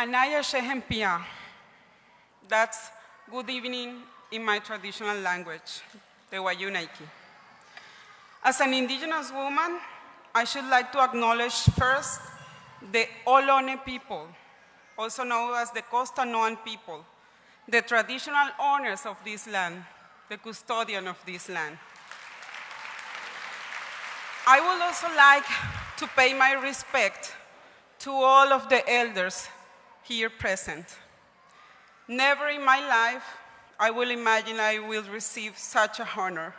Anaya Shehempia. That's good evening in my traditional language, the Wayuunaiki. As an indigenous woman, I should like to acknowledge first the Ohlone people, also known as the Costanoan people, the traditional owners of this land, the custodian of this land. I would also like to pay my respect to all of the elders here present. Never in my life I will imagine I will receive such a honor,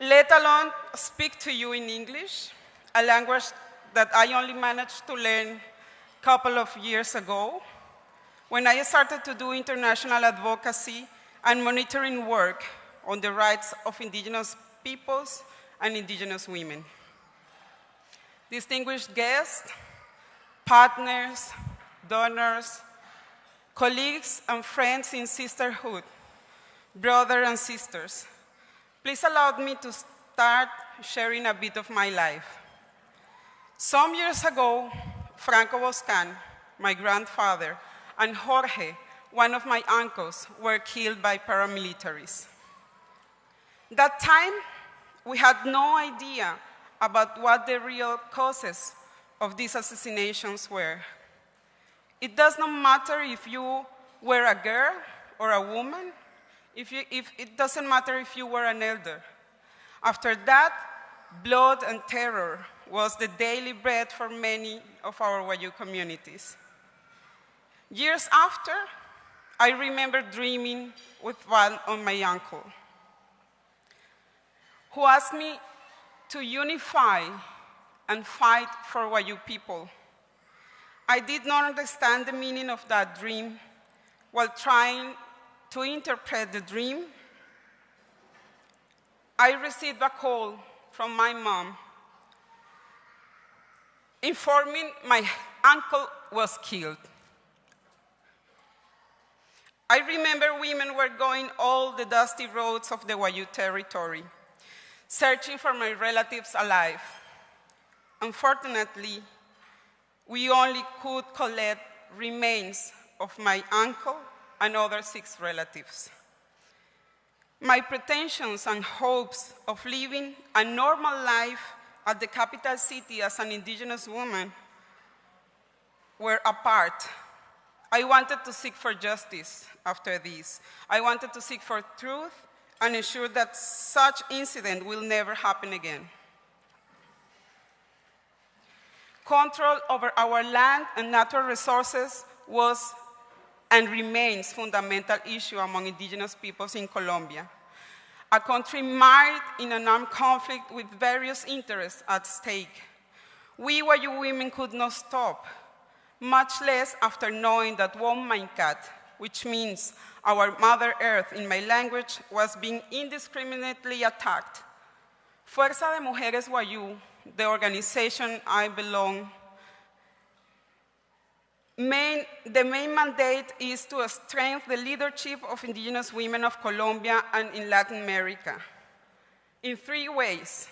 let alone speak to you in English, a language that I only managed to learn a couple of years ago when I started to do international advocacy and monitoring work on the rights of indigenous peoples and indigenous women. Distinguished guests, partners, donors, colleagues and friends in sisterhood, brothers and sisters, please allow me to start sharing a bit of my life. Some years ago, Franco Boscan, my grandfather, and Jorge, one of my uncles, were killed by paramilitaries. That time, we had no idea about what the real causes of these assassinations were. It does not matter if you were a girl or a woman, if you, if, it doesn't matter if you were an elder. After that, blood and terror was the daily bread for many of our Wayuu communities. Years after, I remember dreaming with one of my uncle, who asked me to unify and fight for Wayuu people. I did not understand the meaning of that dream while trying to interpret the dream. I received a call from my mom informing my uncle was killed. I remember women were going all the dusty roads of the Wayuu territory, searching for my relatives alive. Unfortunately, we only could collect remains of my uncle and other six relatives. My pretensions and hopes of living a normal life at the capital city as an indigenous woman were apart. I wanted to seek for justice after this. I wanted to seek for truth and ensure that such incident will never happen again. Control over our land and natural resources was and remains fundamental issue among indigenous peoples in Colombia. A country mired in an armed conflict with various interests at stake. We Wayuu women could not stop, much less after knowing that Womankat, which means our Mother Earth in my language, was being indiscriminately attacked. Fuerza de Mujeres Wayuu the organization I belong, main, the main mandate is to strengthen the leadership of indigenous women of Colombia and in Latin America in three ways,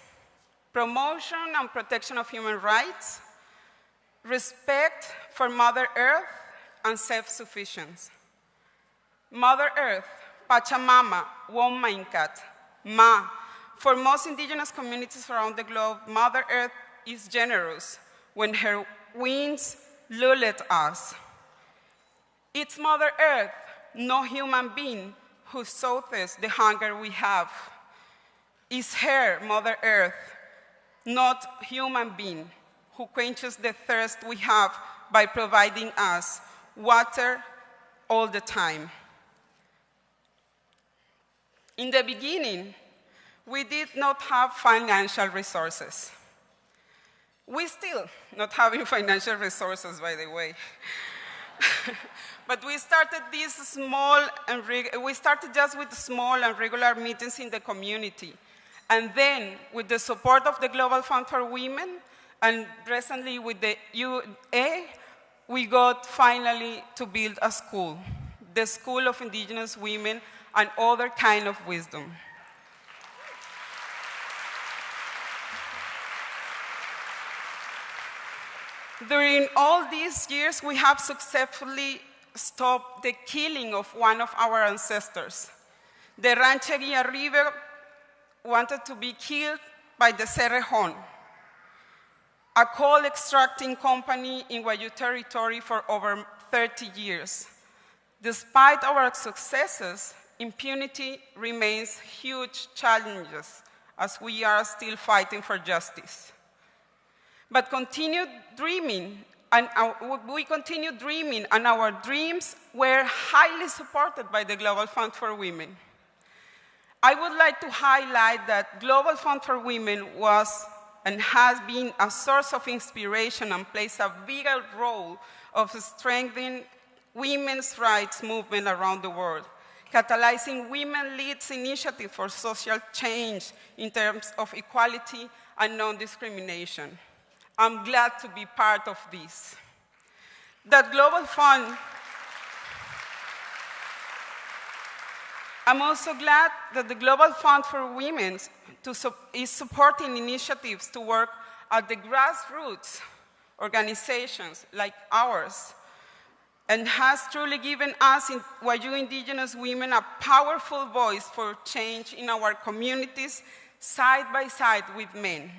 promotion and protection of human rights, respect for Mother Earth, and self-sufficiency. Mother Earth, Pachamama, Womankat, Ma, for most indigenous communities around the globe, Mother Earth is generous when her winds lull at us. It's Mother Earth, no human being, who soothes the hunger we have. It's her, Mother Earth, not human being, who quenches the thirst we have by providing us water all the time. In the beginning, we did not have financial resources. We still not having financial resources, by the way. but we started these small and we started just with small and regular meetings in the community. And then with the support of the Global Fund for Women and recently with the UA, we got finally to build a school, the School of Indigenous Women and Other Kind of Wisdom. During all these years, we have successfully stopped the killing of one of our ancestors. The Rancheria River wanted to be killed by the Cerrejón, a coal extracting company in Wayuu territory for over 30 years. Despite our successes, impunity remains huge challenges as we are still fighting for justice. But continue dreaming, and uh, our, we continued dreaming, and our dreams were highly supported by the Global Fund for Women. I would like to highlight that Global Fund for Women was and has been a source of inspiration and plays a vital role of strengthening women's rights movement around the world, catalyzing women leads initiative for social change in terms of equality and non-discrimination. I'm glad to be part of this. That Global Fund, I'm also glad that the Global Fund for Women to, is supporting initiatives to work at the grassroots organizations like ours and has truly given us, in Wayuu indigenous women, a powerful voice for change in our communities side by side with men.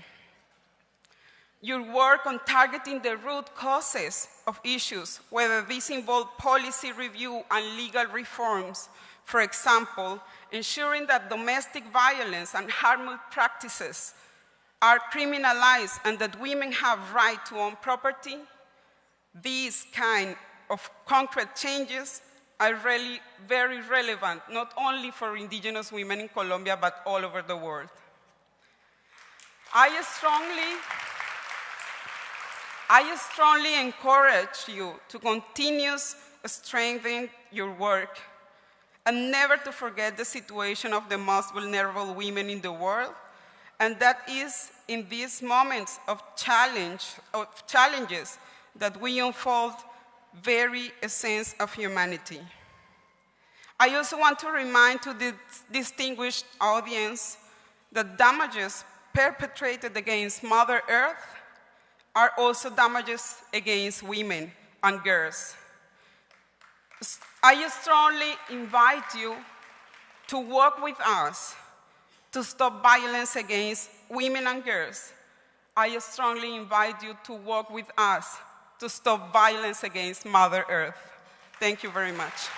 Your work on targeting the root causes of issues, whether these involve policy review and legal reforms, for example, ensuring that domestic violence and harmful practices are criminalized and that women have right to own property, these kind of concrete changes are really very relevant, not only for indigenous women in Colombia, but all over the world. I strongly, I strongly encourage you to continue strengthening your work and never to forget the situation of the most vulnerable women in the world. And that is in these moments of challenge, of challenges that we unfold very essence of humanity. I also want to remind to the distinguished audience that damages perpetrated against Mother Earth are also damages against women and girls. I strongly invite you to work with us to stop violence against women and girls. I strongly invite you to work with us to stop violence against Mother Earth. Thank you very much.